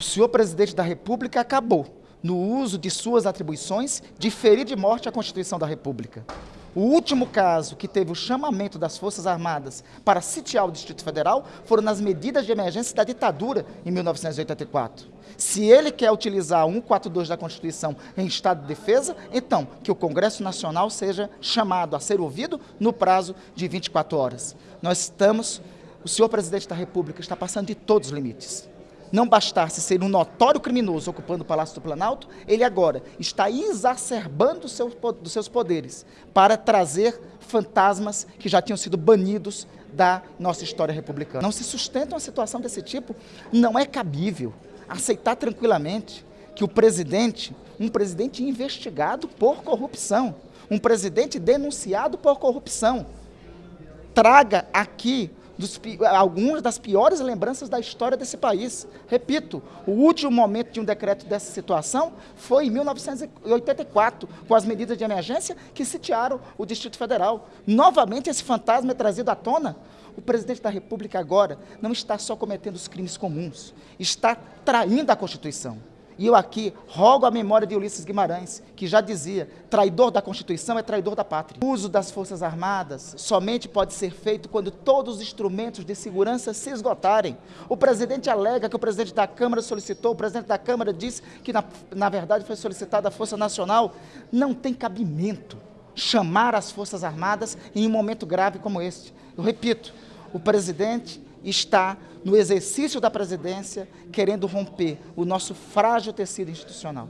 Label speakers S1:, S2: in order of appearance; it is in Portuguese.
S1: O senhor presidente da República acabou, no uso de suas atribuições, de ferir de morte a Constituição da República. O último caso que teve o chamamento das Forças Armadas para sitiar o Distrito Federal foram nas medidas de emergência da ditadura em 1984. Se ele quer utilizar 142 da Constituição em estado de defesa, então que o Congresso Nacional seja chamado a ser ouvido no prazo de 24 horas. Nós estamos, o senhor presidente da República está passando de todos os limites não bastasse ser um notório criminoso ocupando o Palácio do Planalto, ele agora está exacerbando os seus poderes para trazer fantasmas que já tinham sido banidos da nossa história republicana. Não se sustenta uma situação desse tipo, não é cabível aceitar tranquilamente que o presidente, um presidente investigado por corrupção, um presidente denunciado por corrupção, traga aqui dos, algumas das piores lembranças da história desse país. Repito, o último momento de um decreto dessa situação foi em 1984, com as medidas de emergência que sitiaram o Distrito Federal. Novamente esse fantasma é trazido à tona. O presidente da República agora não está só cometendo os crimes comuns, está traindo a Constituição. E eu aqui rogo a memória de Ulisses Guimarães, que já dizia, traidor da Constituição é traidor da pátria. O uso das Forças Armadas somente pode ser feito quando todos os instrumentos de segurança se esgotarem. O presidente alega que o presidente da Câmara solicitou, o presidente da Câmara disse que na, na verdade foi solicitada a Força Nacional. Não tem cabimento chamar as Forças Armadas em um momento grave como este. Eu repito, o presidente está no exercício da presidência querendo romper o nosso frágil tecido institucional.